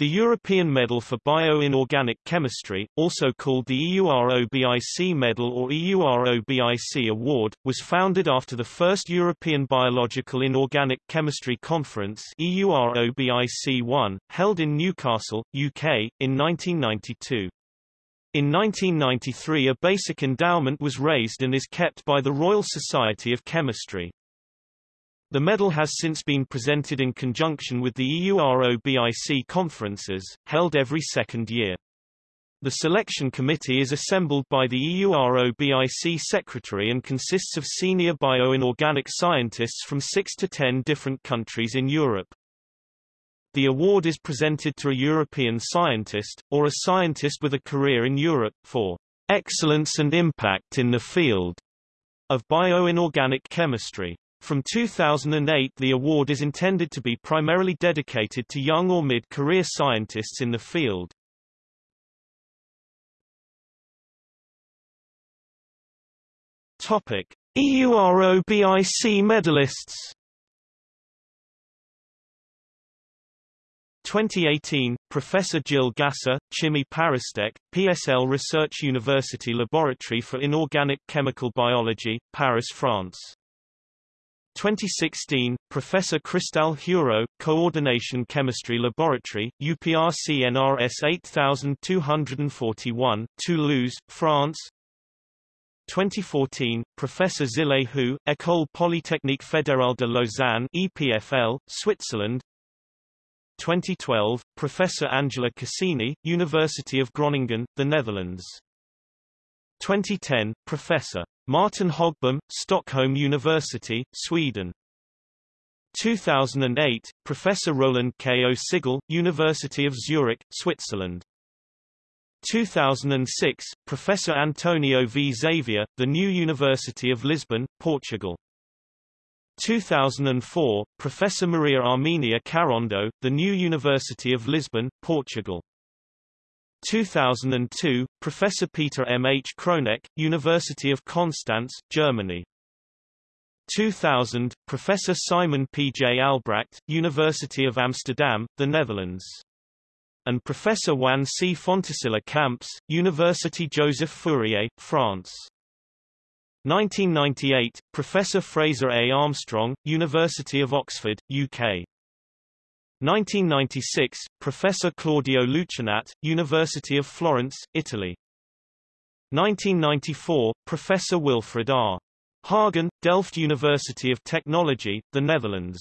The European Medal for Bioinorganic Chemistry, also called the EUROBIC Medal or EUROBIC Award, was founded after the first European Biological Inorganic Chemistry Conference EUROBIC-1, held in Newcastle, UK, in 1992. In 1993 a basic endowment was raised and is kept by the Royal Society of Chemistry. The medal has since been presented in conjunction with the EUROBIC conferences, held every second year. The selection committee is assembled by the EUROBIC secretary and consists of senior bioinorganic scientists from 6 to 10 different countries in Europe. The award is presented to a European scientist, or a scientist with a career in Europe, for excellence and impact in the field of bioinorganic chemistry. From 2008 the award is intended to be primarily dedicated to young or mid-career scientists in the field. Topic: EUROBIC medalists 2018, Professor Gilles Gasser, Chimie ParisTech, PSL Research University Laboratory for Inorganic Chemical Biology, Paris, France 2016, Professor Christelle Hureau, Coordination Chemistry Laboratory, UPR CNRS 8241, Toulouse, France. 2014, Professor Xile Hu, École Polytechnique Fédérale de Lausanne EPFL, Switzerland. 2012, Professor Angela Casini, University of Groningen, the Netherlands 2010, Professor Martin Hogbom, Stockholm University, Sweden. 2008, Professor Roland K. O. Sigel, University of Zurich, Switzerland. 2006, Professor Antonio V. Xavier, The New University of Lisbon, Portugal. 2004, Professor Maria Armenia Carrondo, The New University of Lisbon, Portugal. 2002, Professor Peter M. H. Kroneck, University of Konstanz, Germany. 2000, Professor Simon P. J. Albracht, University of Amsterdam, the Netherlands. And Professor Juan C. Fontecilla Camps, University Joseph Fourier, France. 1998, Professor Fraser A. Armstrong, University of Oxford, UK. 1996, Professor Claudio Luchinat, University of Florence, Italy. 1994, Professor Wilfred R. Hagen, Delft University of Technology, the Netherlands.